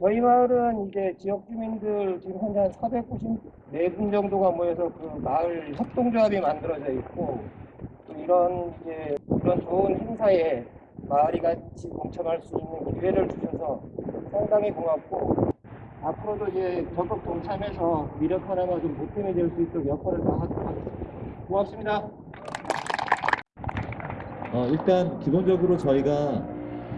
저희 마을은 이제 지역 주민들 지금 현재 한 494분 정도가 모여서 그 마을 협동조합이 만들어져 있고 또 이런 이제 이런 좋은 행사에 마을이 같이 동참할 수 있는 기회를 주셔서 상당히 고맙고 앞으로도 이제 적극 동참해서 미력 하나가 좀 보탬이 될 수 있도록 역할을 다하도록 하겠습니다. 고맙습니다. 어, 일단 기본적으로 저희가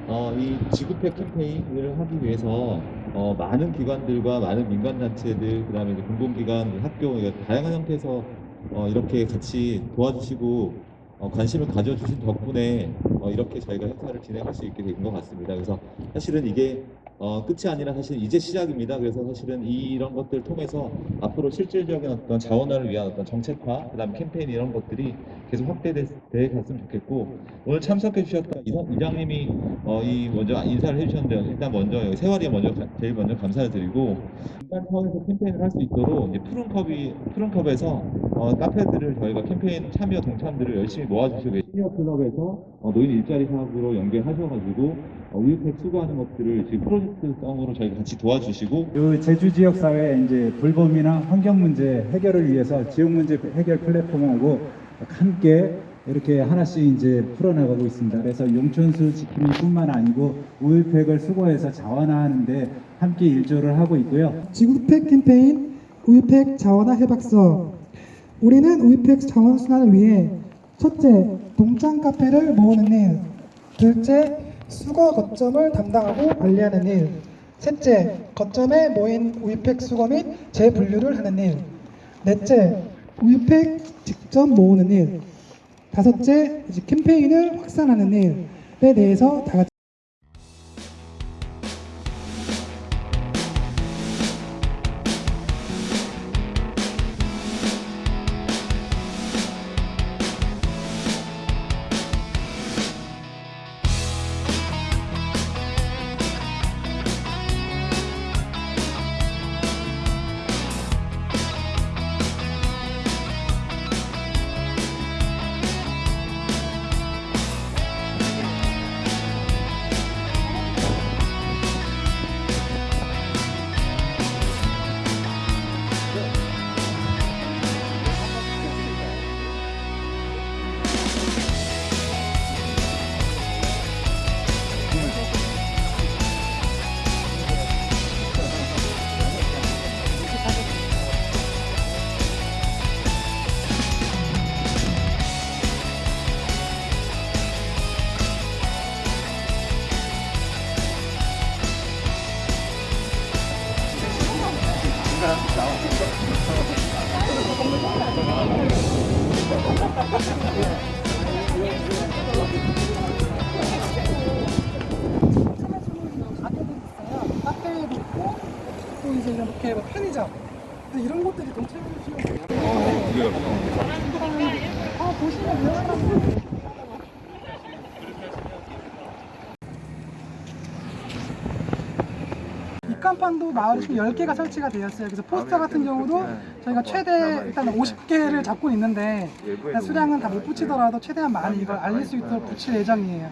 어, 이 지구팩 캠페인을 하기 위해서 어, 많은 기관들과 많은 민간단체들, 그 다음에 이제 공공기관, 학교 다양한 형태에서 어, 이렇게 같이 도와주시고 어, 관심을 가져주신 덕분에 어, 이렇게 저희가 행사를 진행할 수 있게 된 것 같습니다. 그래서 사실은 이게 어, 끝이 아니라 사실 이제 시작입니다. 그래서 사실은 이런 것들을 통해서 앞으로 실질적인 어떤 자원화를 위한 어떤 정책화, 그다음 캠페인 이런 것들이 계속 확대돼 갔으면 좋겠고 오늘 참석해 주셨던 이장님이 어, 이 먼저 인사를 해주셨는데 일단 먼저 여기 세월이에 먼저 가- 제일 먼저 감사를 드리고 민간 차원에서 캠페인을 할 수 있도록 푸른컵이 푸른컵에서 어, 카페들을 저희가 캠페인 참여 동참들을 열심히 모아주시고. 시니어 클럽에서 어, 노인 일자리 사업으로 연계하셔가지고 어, 우유팩 수거하는 것들을 지금 프로젝트 성으로 저희가 같이 도와주시고 그 제주 지역 사회 이제 불범이나 환경 문제 해결을 위해서 지역 문제 해결 플랫폼하고 함께 이렇게 하나씩 이제 풀어나가고 있습니다. 그래서 용천수 지킴이 뿐만 아니고 우유팩을 수거해서 자원화하는데 함께 일조를 하고 있고요. 지구팩 캠페인 우유팩 자원화 해박서 우리는 우유팩 자원 순환을 위해 첫째 동장 카페를 모으는 일 둘째 수거 거점을 담당하고 관리하는 일. 셋째 거점에 모인 우유팩 수거 및 재분류를 하는 일. 넷째 우유팩 직접 모으는 일. 다섯째 이제 캠페인을 확산하는 일에 대해서 다 같이 가게도 있어요. 이렇게 뭐 편의점 이런 것들이 동체를 주시면 아 보시면 입간판도 마을에 지금 10개가 설치가 되었어요. 그래서 포스터 같은 경우도 저희가 최대 일단 50개를 잡고 있는데 수량은 다 못 붙이더라도 최대한 많이 이걸 알릴 수 있도록 붙일 예정이에요.